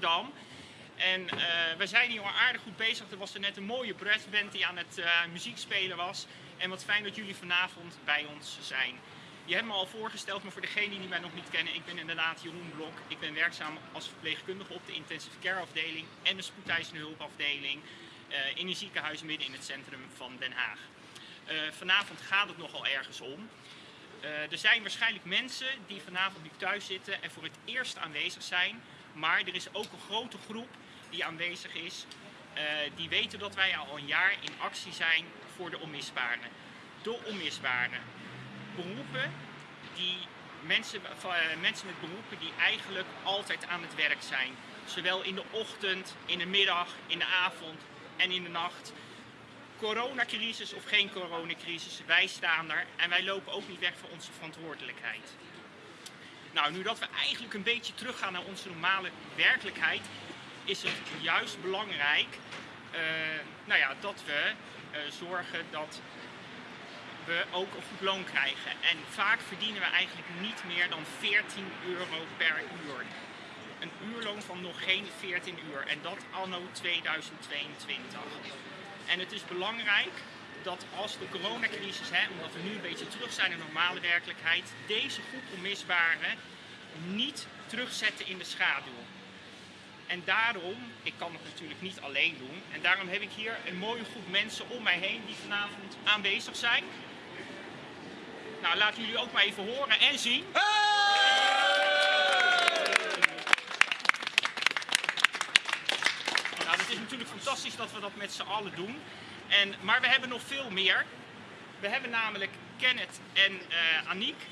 Rotterdam. En uh, we zijn hier al aardig goed bezig. Er was er net een mooie brassband die aan het uh, muziek spelen was. En wat fijn dat jullie vanavond bij ons zijn. Je hebt me al voorgesteld, maar voor degenen die mij nog niet kennen, ik ben inderdaad Jeroen Blok. Ik ben werkzaam als verpleegkundige op de intensive care afdeling en de spoedeisende hulpafdeling uh, in een ziekenhuis midden in het centrum van Den Haag. vanavond gaat het nogal ergens om. Er zijn waarschijnlijk mensen die vanavond nu thuis zitten en voor het eerst aanwezig zijn. Maar er is ook een grote groep die aanwezig is. Uh, die weten dat wij al een jaar in actie zijn voor de onmisbaren. De onmisbaren. Beroepen die mensen, uh, mensen met beroepen die eigenlijk altijd aan het werk zijn. Zowel in de ochtend, in de middag, in de avond en in de nacht coronacrisis of geen coronacrisis, wij staan er en wij lopen ook niet weg van onze verantwoordelijkheid. Nou, nu dat we eigenlijk een beetje teruggaan naar onze normale werkelijkheid, is het juist belangrijk uh, nou ja, dat we uh, zorgen dat we ook een goed loon krijgen. En vaak verdienen we eigenlijk niet meer dan 14 euro per uur. Een uurloon van nog geen 14 uur en dat anno 2022. En het is belangrijk dat als de coronacrisis, hè, omdat we nu een beetje terug zijn in normale werkelijkheid, deze groep onmisbaren niet terugzetten in de schaduw. En daarom, ik kan het natuurlijk niet alleen doen, en daarom heb ik hier een mooie groep mensen om mij heen die vanavond aanwezig zijn. Nou, laten jullie ook maar even horen en zien. Nou, het is natuurlijk fantastisch dat we dat met z'n allen doen. En, maar we hebben nog veel meer. We hebben namelijk Kenneth en uh, Aniek.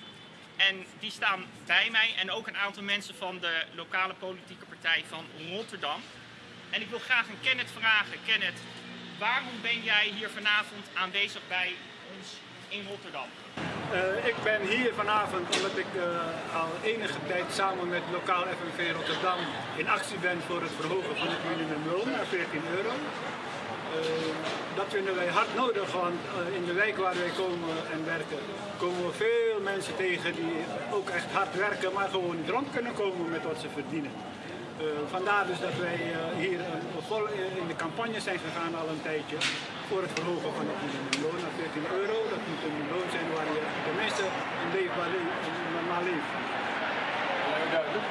En die staan bij mij en ook een aantal mensen van de lokale politieke partij van Rotterdam. En ik wil graag aan Kenneth vragen. Kenneth, waarom ben jij hier vanavond aanwezig bij ons in Rotterdam? Uh, ik ben hier vanavond omdat ik uh, al enige tijd samen met lokaal FNV Rotterdam in actie ben voor het verhogen van het minimumloon naar 14 euro. Uh, dat vinden wij hard nodig, want in de wijk waar wij komen en werken, komen we veel mensen tegen die ook echt hard werken, maar gewoon niet rond kunnen komen met wat ze verdienen. Uh, vandaar dus dat wij hier vol in de campagne zijn gegaan al een tijdje voor het verhogen van het minimumloon naar 14 euro. Dat moet een loon zijn waar je tenminste een leefbaar normaal leven. duidelijk.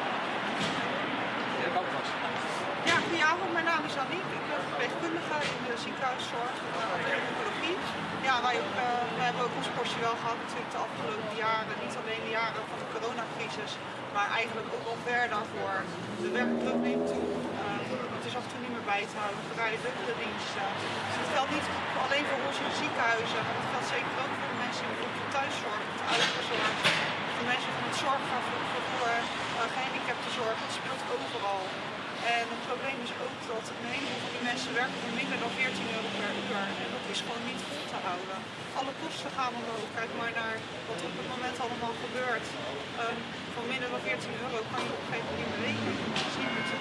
Ja, goedenavond. Mijn naam is Aniek. Ik ben verpleegkundige in de ziekenhuiszorg en oncologie. Ja, wij, ook, wij hebben ook ons portie wel gehad natuurlijk de afgelopen jaren. Niet alleen de jaren van de coronacrisis, maar eigenlijk ook al ver daarvoor. De werkdruk neemt toe. Uh, het is af en toe niet meer bij te houden. We rijden dubbele diensten. Dus het geldt niet alleen voor ons in de ziekenhuizen, maar het geldt zeker ook voor de mensen in de thuiszorg, de ouderenzorg, de mensen van het zorgvervoer, uh, gehandicaptenzorg. Het speelt overal. En het probleem is ook dat een heleboel van die mensen werken voor minder dan 14 euro per uur. En dat is gewoon niet vol te houden. Alle kosten gaan omhoog. Kijk maar naar wat op het moment allemaal gebeurt. Um, voor minder dan 14 euro kan je op een gegeven moment niet. Dat niet meer te.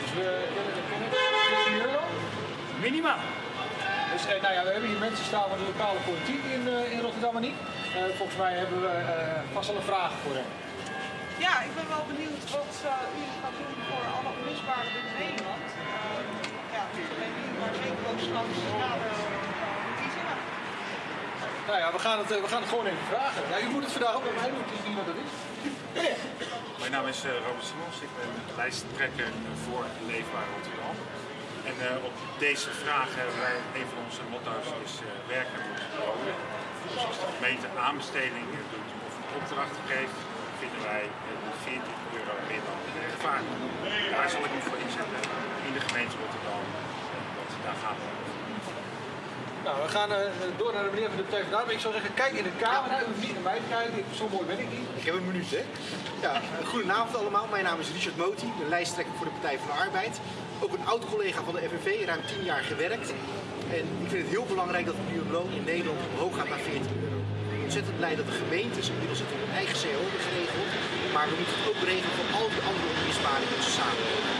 Dus we kennen de 14 euro? Minimaal. Dus uh, nou ja, we hebben hier mensen staan van de lokale politiek in, uh, in Rotterdam en niet. Uh, volgens mij hebben we vast al een vraag voor hem. Ja, ik ben wel benieuwd wat uh, u gaat doen voor alle onmisbaren in Nederland. Uh, ja, niet alleen nu, maar zeker ook straks na de verkiezingen. Nou ja, we gaan, het, we gaan het gewoon even vragen. Ja, u moet het vandaag ook bij mij doen, het is niet wat dat is. Mijn naam is Robert Simons, ik ben lijsttrekker voor Leefbaar Rotterdam. En uh, op deze vraag hebben wij, een van onze motto's is uh, werken moet belonen. Dus als de gemeente aanbestedingen doet of een opdracht geeft, vinden wij 14 euro meer dan rechtvaardig. Daar zal ik me voor inzetten in de gemeente Rotterdam. Want daar gaan we nou, we gaan uh, door naar de meneer van de PvdA. Ik zou zeggen, kijk in de camera. U hoeft niet naar mij te kijken. Zo mooi ben ik niet. Ik heb een minuut, hè? Ja, goedenavond allemaal. Mijn naam is Richard Moti, de lijsttrekker voor de Partij van de Arbeid. Ook een oud-collega van de FNV, ruim 10 jaar gewerkt. En ik vind het heel belangrijk dat het minimumloon in Nederland omhoog gaat naar 14 euro. Ontzettend blij dat de gemeentes inmiddels het hun eigen CO hebben geregeld. Maar we moeten het ook regelen voor al die andere onmisbaren in onze samenleving.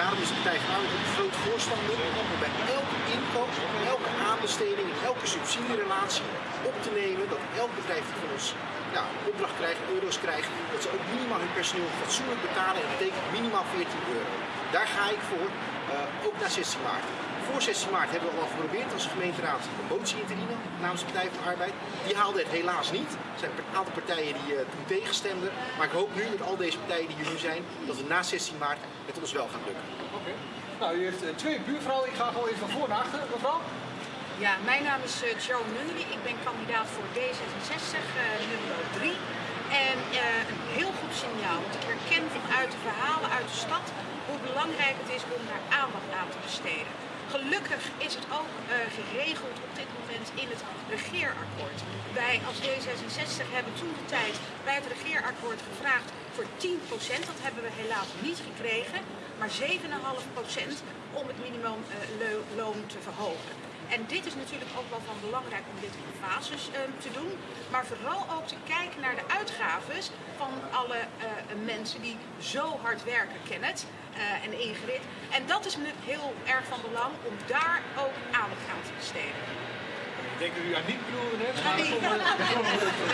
Daarom is de Partij van een groot voorstander om bij elke inkoop, elke aanbesteding, elke subsidierelatie op te nemen dat elk bedrijf van ons ja, opdracht krijgen, euro's krijgen, dat ze ook minimaal hun personeel fatsoenlijk betalen. En dat betekent minimaal 14 euro. Daar ga ik voor, eh, ook naar 16 maart. Voor 16 maart hebben we al geprobeerd als gemeenteraad een motie in te dienen namens de Partij van de Arbeid. Die haalde het helaas niet. Er zijn een aantal partijen die uh, toen tegenstemden. Maar ik hoop nu met al deze partijen die hier nu zijn, dat we na 16 maart het ons wel gaat lukken. Oké. Nou, u heeft eh, twee buurvrouwen. Ik ga gewoon even van voor naar achter, mevrouw. Ja, mijn naam is uh, Joan Nunnery. Ik ben kandidaat voor D66, uh, nummer 3. En uh, een heel goed signaal, want ik herken uit de verhalen uit de stad hoe belangrijk het is om daar aandacht aan te besteden. Gelukkig is het ook uh, geregeld op dit moment in het regeerakkoord. Wij als D66 hebben toen de tijd bij het regeerakkoord gevraagd voor 10%. Dat hebben we helaas niet gekregen, maar 7,5% om het minimumloon uh, te verhogen. En dit is natuurlijk ook wel van belangrijk om dit in fases uh, te doen. Maar vooral ook te kijken naar de uitgaves van alle mensen die zo hard werken, Kenneth uh, en Ingrid. En dat is me heel erg van belang om daar ook aandacht aan te besteden. Ik denk dat u aan niet bedoelde net. Maar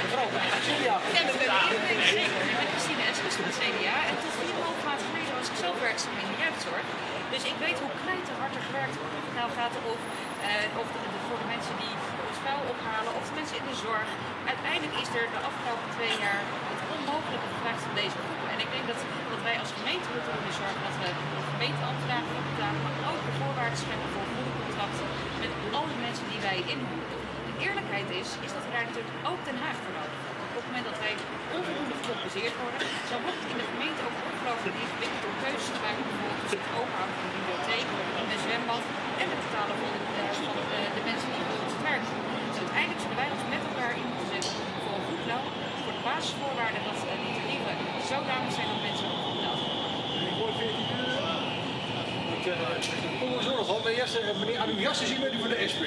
mevrouw, Celia. Ja, dat ben ik. Ik ben zeker. Ik ben Christine Eskes van het CDA. En tot 4,5 maand geleden was ik zelf werkzaam in de jeugdzorg. Dus ik weet hoe knijterhard er gewerkt wordt. Of het nou gaat over, uh, of de, de, voor de mensen die het vuil ophalen, of de mensen de zorg. Uiteindelijk is er de afgelopen twee jaar het onmogelijke gevraagd van deze groepen. En ik denk dat, wij als gemeente moeten ervoor zorgen dat we gemeenteambtenaren voor betalen, maar ook de voorwaarden scheppen voor goede contracten met alle mensen die wij inhuren. De eerlijkheid is, is dat we daar natuurlijk ook Den Haag voor nodig hebben. Op het moment dat wij onvoldoende gecompenseerd worden, zo wordt in de gemeente ook ongelooflijk ingewikkeld om keuzes te maken, bijvoorbeeld het openhouden van een bibliotheek, een zwembad en het betalen van de, van de, de mensen die voor ons werk doen. Uiteindelijk zullen wij ons met elkaar in moeten zetten voor een goed loon, voor de basisvoorwaarden dat uh, die tarieven zodanig zijn dat mensen ook goed worden. Ik hoor 14 uur. Ik kom er zo nog op. Eerst meneer aan uw jas te zien bent u van de SP.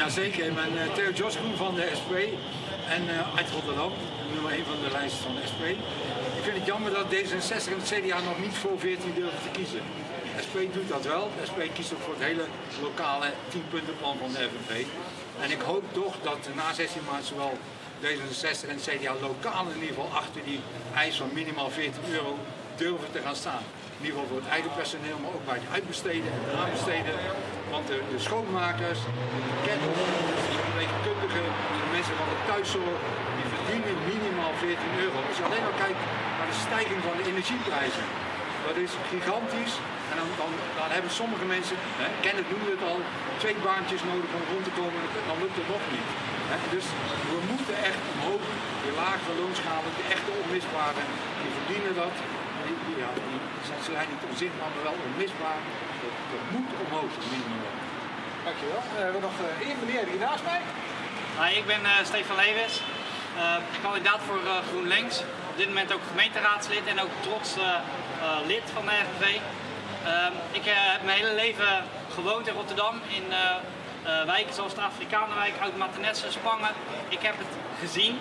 Jazeker, ik ben uh, Theo Joskoen van de SP en uh, uit Rotterdam, nummer 1 van de lijst van de SP. Ik vind het jammer dat D66 en het CDA nog niet voor 14 durven te kiezen. De SP doet dat wel. De SP kiest ook voor het hele lokale 10-puntenplan van de FNV. En ik hoop toch dat na 16 maart zowel D66 en CDA lokaal in ieder geval achter die eis van minimaal 14 euro durven te gaan staan. In ieder geval voor het eigen personeel, maar ook bij het uitbesteden en aanbesteden. Want de, schoonmakers, de ketters, de verpleegkundigen, de mensen van de thuiszorg, die verdienen minimaal 14 euro. Als je alleen maar kijkt naar de stijging van de energieprijzen, dat is gigantisch. En dan, dan, dan hebben sommige mensen, hè, Kenneth noemde het al, twee baantjes nodig om rond te komen, dan lukt het nog niet. Hè. Dus we moeten echt omhoog, de lagere loonschalen, de echte onmisbare, die verdienen dat. Die, die, ja, die zijn niet onzichtbaar, maar wel onmisbaar. Dat, dat moet omhoog, het minimum. Dankjewel. Uh, we hebben nog uh, één meneer hier naast mij. Hi, ik ben uh, Stefan Lewis, kandidaat voor GroenLinks. Op dit moment ook gemeenteraadslid en ook trots lid van de FNV. ik heb mijn hele leven gewoond in Rotterdam, in wijken zoals de Afrikanenwijk, Oud-Martinessen, Spangen. Ik heb het gezien.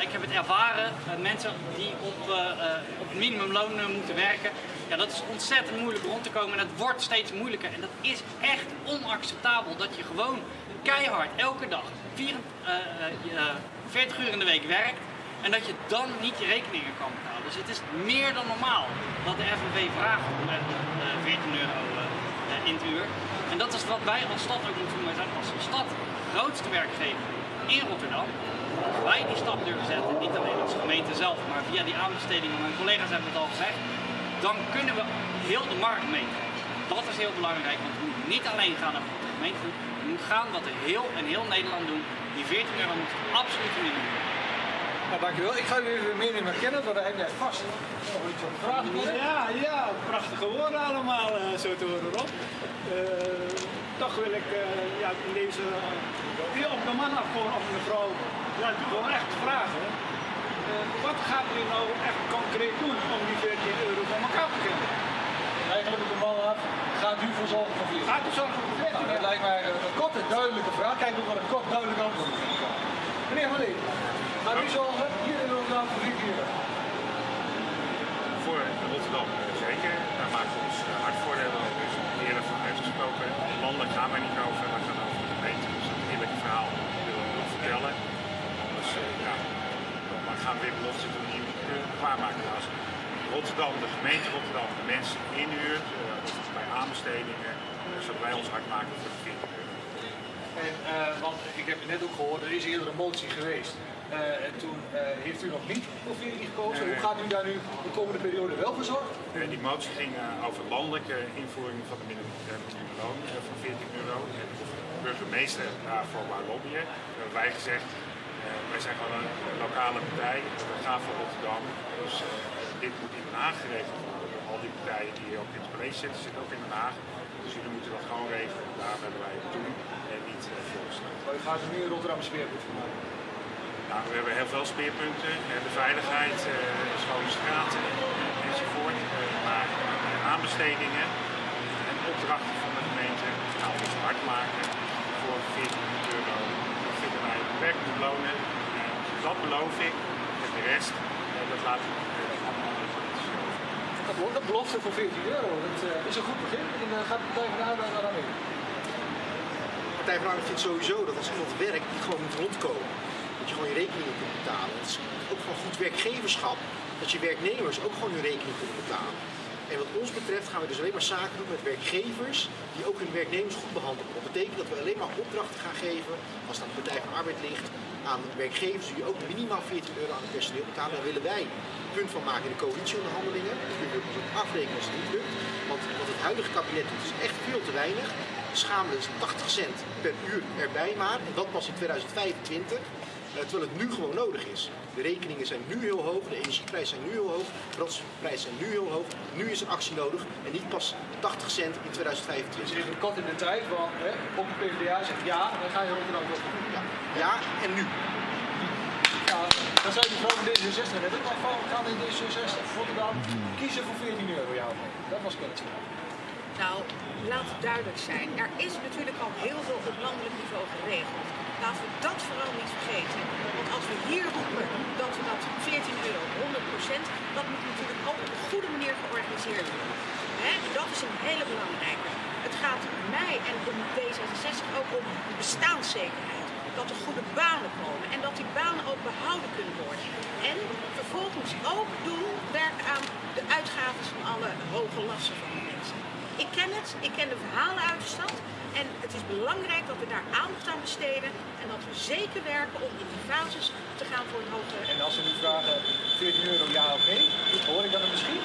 Ik heb het ervaren, mensen die op, op minimumloon moeten werken. Ja, dat is ontzettend moeilijk rond te komen en dat wordt steeds moeilijker. En dat is echt onacceptabel dat je gewoon keihard elke dag 4, 40 uur in de week werkt en dat je dan niet je rekeningen kan betalen. Dus het is meer dan normaal dat de FNV vraagt om 14 euro in het uur. En dat is wat wij als stad ook moeten doen. Wij zijn als stad grootste werkgever in Rotterdam als wij die stap durven zetten, niet alleen als gemeente zelf, maar via die aanbestedingen, mijn collega's hebben het al gezegd, dan kunnen we heel de markt meetrekken. Dat is heel belangrijk, want we moeten niet alleen gaan naar de gemeente we moeten gaan wat heel en heel Nederland doen. Die 14 euro moet absoluut minimum. Nou, dankjewel. Ik ga u even meenemen kennen, want daar heb jij vast vragen. Ja, ja, prachtige woorden allemaal, uh, zo te horen Rob. Uh, toch wil ik uh, ja, in deze, uh, op de man afkomen, of de vrouw, ja, gewoon echt vragen. wat gaat u nou echt concreet doen om die 14 euro van elkaar te krijgen? Eigenlijk op de man af, gaat u voor zorgen voor 14 Gaat u zorgen voor 14 nou, Dat lijkt mij een korte, duidelijke vraag. Kijk ook wel een kort, duidelijk antwoord. Meneer Van Lee, gaat u hier in Rotterdam voor 14 euro? Voor Rotterdam zeker. Daar maken we ons hard voor. Daar hebben we eerder van uitgesproken. Landelijk gaan wij niet over, we gaan over de gemeente. Dus dat eerlijke verhaal willen we vertellen. Dus uh, ja, weer belofte van nieuw klaarmaken. Als Rotterdam, de gemeente Rotterdam, de mensen inhuurt, bij aanbestedingen, zullen wij ons hard maken voor de 40 euro. En, uh, want ik heb net ook gehoord, er is eerder een motie geweest. Uh, en toen uh, heeft u nog niet voor 14 gekozen. Hoe gaat u daar nu de komende periode wel voor zorgen? die motie ging over landelijke invoering van de minimumloon van 14 euro. En de burgemeester daarvoor wou lobbyen. hebben wij gezegd, wij zijn gewoon een lokale partij. We gaan voor Rotterdam. Dus dit moet in Den Haag geregeld worden. Al die partijen die ook in het college zitten, zitten ook in Den Haag. Dus jullie moeten dat gewoon regelen. Daar hebben wij het doen en niet uh, voorstellen. Maar u gaat er nu in Rotterdam speerpunt van maken? Nou, we hebben heel veel speerpunten. De veiligheid, uh, schone straten enzovoort. Maar aanbestedingen en opdrachten van de gemeente gaan we hard maken voor 14 euro. Dat vinden wij werkelijk lonen. dat beloof ik. En de rest, dat laat ik dat een belofte voor 14 euro. Dat uh, is een goed begin. En uh, gaat de Partij van de Arbeid aan mee? De Partij van Arbeid vindt sowieso dat als iemand werkt, die gewoon moet rondkomen. Dat je gewoon je rekeningen kunt betalen. Het is ook van goed werkgeverschap dat je werknemers ook gewoon hun rekening kunnen betalen. En wat ons betreft gaan we dus alleen maar zaken doen met werkgevers die ook hun werknemers goed behandelen. Dat betekent dat we alleen maar opdrachten gaan geven, als aan de Partij van Arbeid ligt, aan werkgevers die ook minimaal 14 euro aan het personeel betalen. Daar willen wij punt van maken in de coalitieonderhandelingen. Dat kunnen we ook afrekenen als het niet lukt. Want wat het huidige kabinet doet is echt veel te weinig. Schamelen is 80 cent per uur erbij maar. En dat pas in 2025. Uh, terwijl het nu gewoon nodig is. De rekeningen zijn nu heel hoog, de energieprijzen zijn nu heel hoog, de brandstofprijzen zijn nu heel hoog. Nu is er actie nodig en niet pas 80 cent in 2025. Dus even kort in de tijd, want hè, op de PvdA zegt ja, dan ga je Rotterdam toch Ja, ja en nu. Ja, dan zei mevrouw van D66 net ook van, gaan in D66 Rotterdam kiezen voor 14 euro, ja Dat was kennelijk. Nou, laat het duidelijk zijn. Er is natuurlijk al heel veel op landelijk niveau geregeld. Laten we dat vooral niet vergeten. Want als we hier roepen dat we dat 14 euro, 100% dat moet natuurlijk ook op een goede manier georganiseerd worden. He, dat is een hele belangrijke. Het gaat mij en om D66 ook om bestaanszekerheid. Dat er goede banen komen en dat die banen ook behouden kunnen worden. En vervolgens ook doen werken aan de uitgaven van alle hoge lasten van de mensen. Ik ken het, ik ken de verhalen uit de stad. En het is belangrijk dat we daar aandacht aan besteden en dat we zeker werken om in die fases te gaan voor een hogere... En als ze nu vragen 14 euro ja of nee, hoor ik dat misschien?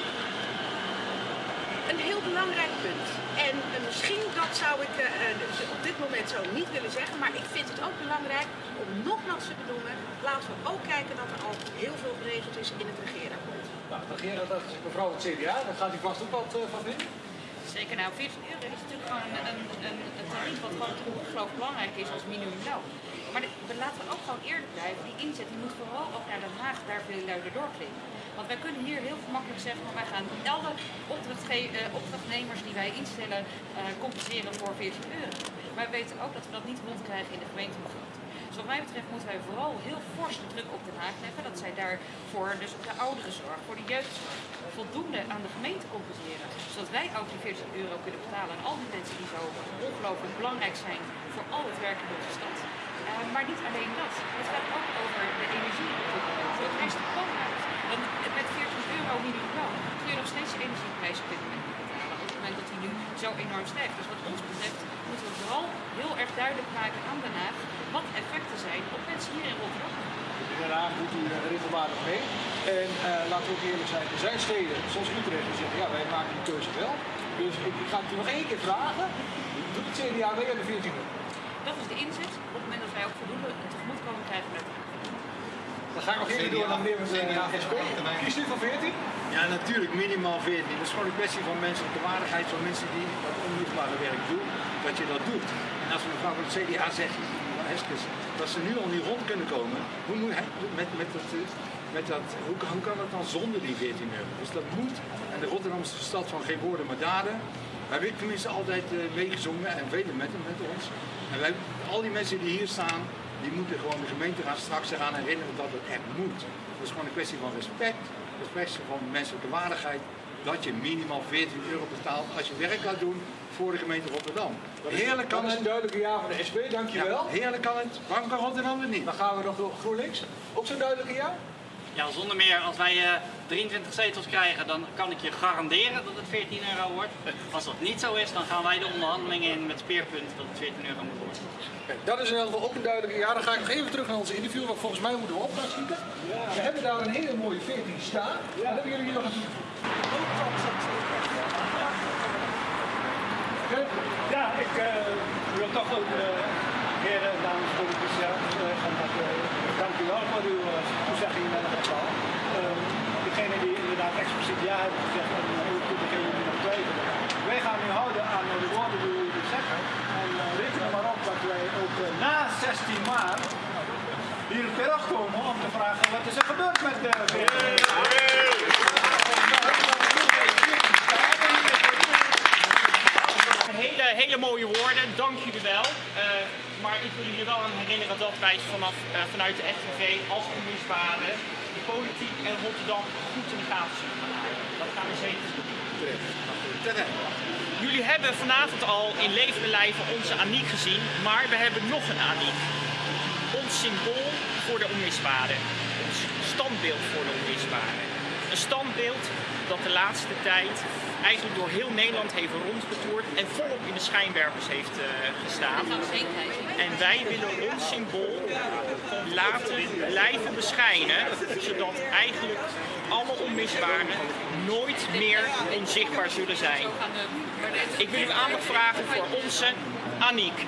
Een heel belangrijk punt. En uh, misschien dat zou ik uh, op dit moment zo niet willen zeggen, maar ik vind het ook belangrijk om nogmaals te benoemen, laten we ook kijken dat er al heel veel geregeld is in het regeerakkoord. Nou, het regeerakkoord is mevrouw het CDA, daar gaat u vast ook wat van vinden. Zeker, nou 14 euro is natuurlijk gewoon een, een, een, tarief wat gewoon ongelooflijk belangrijk is als minimumloon. Maar de, laten we ook gewoon eerlijk blijven, die inzet die moet vooral ook naar Den Haag daar veel luider doorklinken. Want wij kunnen hier heel gemakkelijk zeggen, van wij gaan alle uh, opdrachtnemers die wij instellen uh, compenseren voor 14 euro. Maar we weten ook dat we dat niet rondkrijgen in de gemeentebegroting. Dus wat mij betreft moeten wij vooral heel fors de druk op Den Haag leggen. Dat zij daarvoor, dus op de ouderenzorg, voor de jeugdzorg, voldoende aan de gemeente compenseren. Zodat wij ook die 40 euro kunnen betalen aan al die mensen die zo ongelooflijk belangrijk zijn voor al het werk in onze stad. Uh, maar niet alleen dat. Het gaat ook over de energie. Het reist de pan uit. Want met 40 euro minimum kun je nog steeds de energieprijs op dit moment betalen. Op het moment dat die nu zo enorm stijgt. Dus wat ons betreft moeten we vooral heel erg duidelijk maken aan Den Haag wat effecten zijn op mensen hier in Rotterdam. In Den Haag doet u regelmatig mee. En uh, laten we ook eerlijk zijn, er zijn steden zoals Utrecht die zeggen, ja wij maken die keuze wel. Dus ik, ik ga het u nog één keer vragen. Doet het CDA mee aan de 14 euro? Dat is de inzet. Op het moment dat wij ook voldoende tegemoetkomen krijgen met dan ga ik nog even door naar meneer met de SP. Kiest u voor 14? Ja, natuurlijk, minimaal 14. Dat is gewoon een kwestie van menselijke waardigheid, van mensen die dat onmisbare werk doen, dat je dat doet. En als mevrouw van het CDA zegt, Heskes, dat ze nu al niet rond kunnen komen, hoe, moet hij, met, met dat, met dat, hoe, hoe kan dat dan zonder die 14 euro? Dus dat moet. En de Rotterdamse stad van geen woorden maar daden. Wij hebben tenminste altijd uh, meegezongen en velen met, met ons. En wij, al die mensen die hier staan, die moeten gewoon de gemeente gaan straks eraan herinneren dat het echt moet. Dat is gewoon een kwestie van respect, een kwestie van menselijke waardigheid. Dat je minimaal 14 euro betaalt als je werk gaat doen voor de gemeente Rotterdam. heerlijk kan het. een duidelijke ja van de SP, dankjewel. Ja, heerlijk kan het, waarom kan Rotterdam het niet? Dan gaan we nog door GroenLinks. Ook zo'n duidelijke ja? ja, zonder meer, als wij eh, 23 zetels krijgen, dan kan ik je garanderen dat het 14 euro wordt. Als dat niet zo is, dan gaan wij de onderhandelingen in met speerpunt dat het 14 euro moet worden. Kijk, dat is in ieder geval ook een duidelijke. Ja, dan ga ik nog even terug naar onze interview, want volgens mij moeten we op gaan schieten. We hebben daar een hele mooie 14 staan. Wat hebben jullie hier nog? Oké. Ja, ik eh, wil toch ook de heren en dames politici zeggen eh, dank u wel voor uw eh, toezegging in het geval. Uh, degene die inderdaad expliciet ja hebben gezegd en uh, degene die nog twijfelen. Wij gaan nu houden aan de woorden die jullie zeggen. En uh, reken maar op dat wij ook uh, na 16 maart hier terugkomen om te vragen wat is er gebeurd met de hele mooie woorden, dank jullie wel. Uh, maar ik wil jullie wel aan herinneren dat wij vanaf, uh, vanuit de FNV als communistische de politiek en Rotterdam goed in de gaten zullen gaan houden. Dat gaan we zeker doen. Jullie hebben vanavond al in levende onze Aniek gezien, maar we hebben nog een Aniek. Ons symbool voor de onmisbare. Ons standbeeld voor de onmisbare. Standbeeld dat de laatste tijd eigenlijk door heel Nederland heeft rondgetoerd en volop in de schijnwerpers heeft uh, gestaan. En wij willen ons symbool laten blijven beschijnen, zodat eigenlijk alle onmisbaren nooit meer onzichtbaar zullen zijn. Ik wil u aandacht vragen voor onze Aniek.